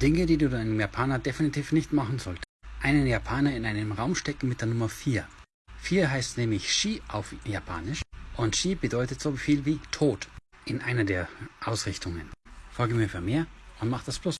Dinge, die du deinem Japaner definitiv nicht machen solltest. Einen Japaner in einen Raum stecken mit der Nummer 4. 4 heißt nämlich Shi auf Japanisch und Shi bedeutet so viel wie Tod in einer der Ausrichtungen. Folge mir für mehr und mach das Plus.